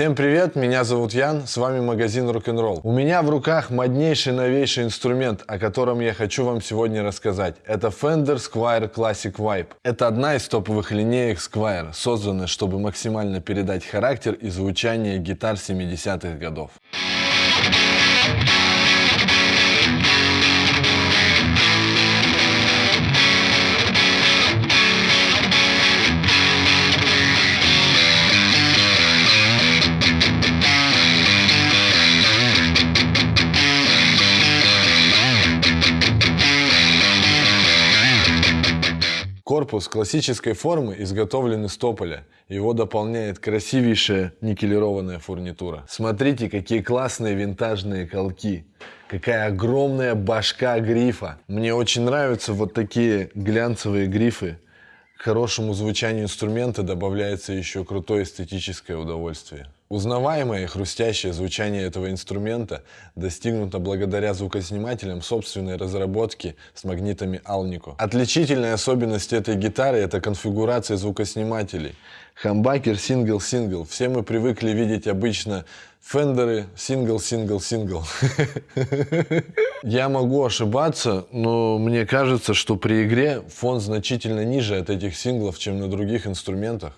Всем привет, меня зовут Ян, с вами магазин Rock'n'Roll. У меня в руках моднейший новейший инструмент, о котором я хочу вам сегодня рассказать. Это Fender Squire Classic Vibe. Это одна из топовых линеек Squire, созданная, чтобы максимально передать характер и звучание гитар 70-х годов. Корпус классической формы изготовлен из тополя. Его дополняет красивейшая никелированная фурнитура. Смотрите, какие классные винтажные колки. Какая огромная башка грифа. Мне очень нравятся вот такие глянцевые грифы. К хорошему звучанию инструмента добавляется еще крутое эстетическое удовольствие. Узнаваемое и хрустящее звучание этого инструмента достигнуто благодаря звукоснимателям собственной разработки с магнитами Alnico. Отличительная особенность этой гитары – это конфигурация звукоснимателей. Хамбакер сингл-сингл. Все мы привыкли видеть обычно фендеры сингл-сингл-сингл. Я могу ошибаться, но мне кажется, что при игре фон значительно ниже от этих синглов, чем на других инструментах.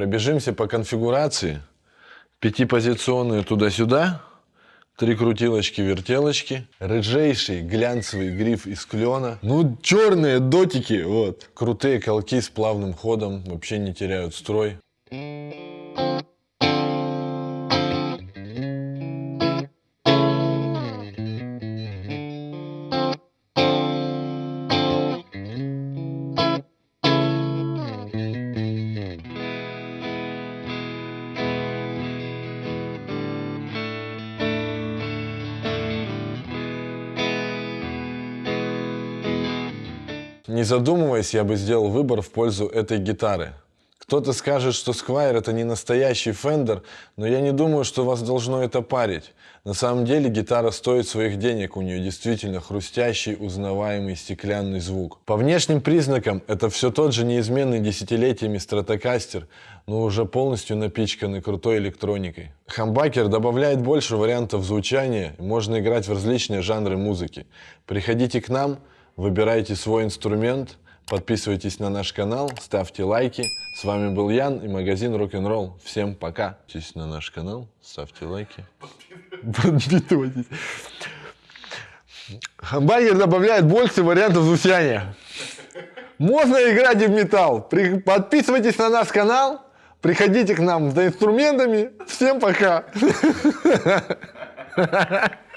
Пробежимся по конфигурации. Пятипозиционные туда-сюда. Три крутилочки-вертелочки. Рыжейший глянцевый гриф из клена. Ну, черные дотики, вот. Крутые колки с плавным ходом. Вообще не теряют строй. Не задумываясь, я бы сделал выбор в пользу этой гитары. Кто-то скажет, что Squire это не настоящий Fender, но я не думаю, что вас должно это парить. На самом деле гитара стоит своих денег, у нее действительно хрустящий, узнаваемый стеклянный звук. По внешним признакам это все тот же неизменный десятилетиями стратокастер, но уже полностью напичканный крутой электроникой. Хамбакер добавляет больше вариантов звучания, можно играть в различные жанры музыки. Приходите к нам, Выбирайте свой инструмент, подписывайтесь на наш канал, ставьте лайки. С вами был Ян и магазин Rock'n'Roll. Всем пока. Подписывайтесь на наш канал, ставьте лайки. Подписывайтесь. Добавляет больше вариантов звучания. Можно играть и в металл. Подписывайтесь на наш канал, приходите к нам за инструментами. Всем пока.